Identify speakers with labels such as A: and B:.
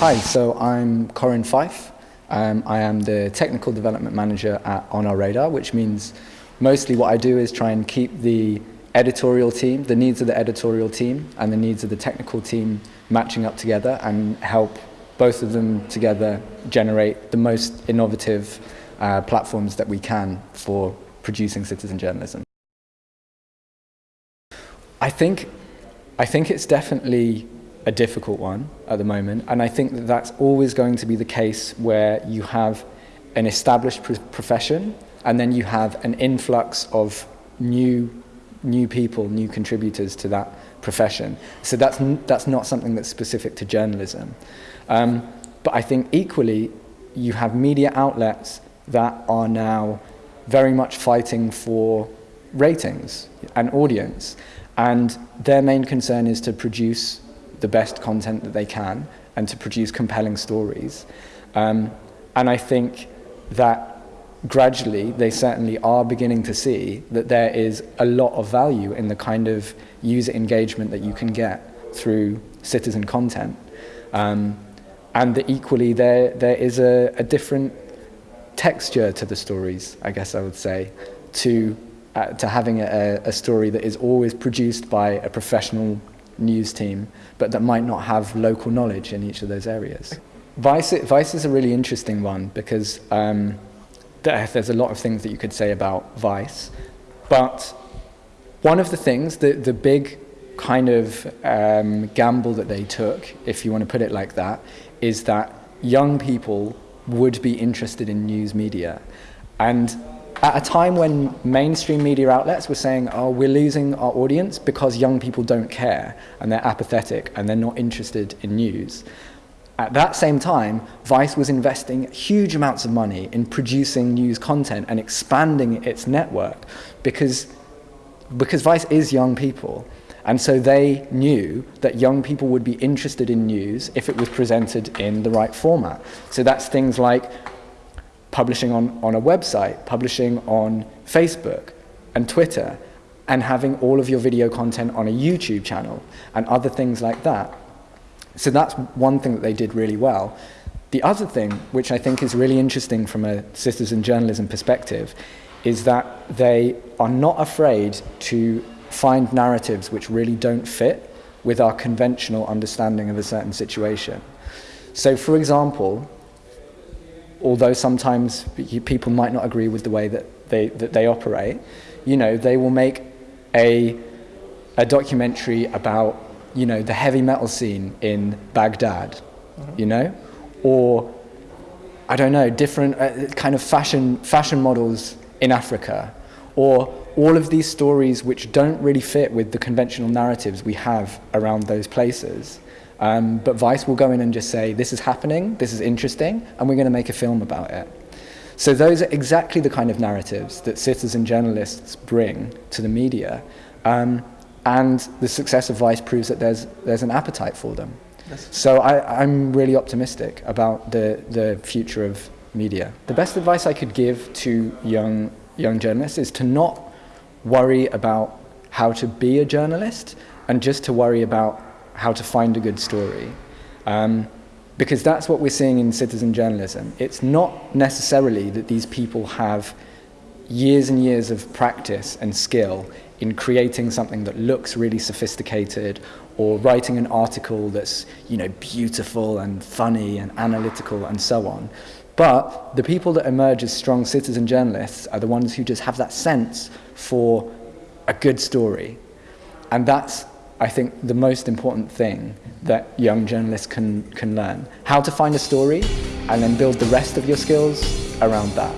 A: Hi, so I'm Corin Fife. Um, I am the Technical Development Manager at On Our Radar, which means mostly what I do is try and keep the editorial team, the needs of the editorial team and the needs of the technical team matching up together and help both of them together generate the most innovative uh, platforms that we can for producing citizen journalism. I think, I think it's definitely a difficult one at the moment and I think that that's always going to be the case where you have an established profession and then you have an influx of new new people, new contributors to that profession. So that's, that's not something that's specific to journalism. Um, but I think equally, you have media outlets that are now very much fighting for ratings and audience. And their main concern is to produce the best content that they can and to produce compelling stories. Um, and I think that gradually they certainly are beginning to see that there is a lot of value in the kind of user engagement that you can get through citizen content. Um, and that equally there, there is a, a different texture to the stories, I guess I would say, to, uh, to having a, a story that is always produced by a professional news team, but that might not have local knowledge in each of those areas. Vice, Vice is a really interesting one because um, there's a lot of things that you could say about Vice, but one of the things, the, the big kind of um, gamble that they took, if you want to put it like that, is that young people would be interested in news media. And at a time when mainstream media outlets were saying, oh, we're losing our audience because young people don't care and they're apathetic and they're not interested in news, at that same time, Vice was investing huge amounts of money in producing news content and expanding its network because, because Vice is young people. And so they knew that young people would be interested in news if it was presented in the right format. So that's things like publishing on, on a website, publishing on Facebook and Twitter, and having all of your video content on a YouTube channel and other things like that. So that's one thing that they did really well. The other thing, which I think is really interesting from a citizen journalism perspective, is that they are not afraid to find narratives which really don't fit with our conventional understanding of a certain situation. So for example, although sometimes people might not agree with the way that they, that they operate, you know, they will make a, a documentary about you know, the heavy metal scene in Baghdad, mm -hmm. you know? Or, I don't know, different uh, kind of fashion, fashion models in Africa. Or all of these stories which don't really fit with the conventional narratives we have around those places. Um, but Vice will go in and just say, this is happening, this is interesting, and we're going to make a film about it. So those are exactly the kind of narratives that citizen journalists bring to the media. Um, and the success of Vice proves that there's, there's an appetite for them. Yes. So I, I'm really optimistic about the, the future of media. The best advice I could give to young, young journalists is to not worry about how to be a journalist and just to worry about how to find a good story. Um, because that's what we're seeing in citizen journalism. It's not necessarily that these people have years and years of practice and skill in creating something that looks really sophisticated or writing an article that's you know beautiful and funny and analytical and so on. But the people that emerge as strong citizen journalists are the ones who just have that sense for a good story. And that's, I think, the most important thing that young journalists can, can learn. How to find a story and then build the rest of your skills around that.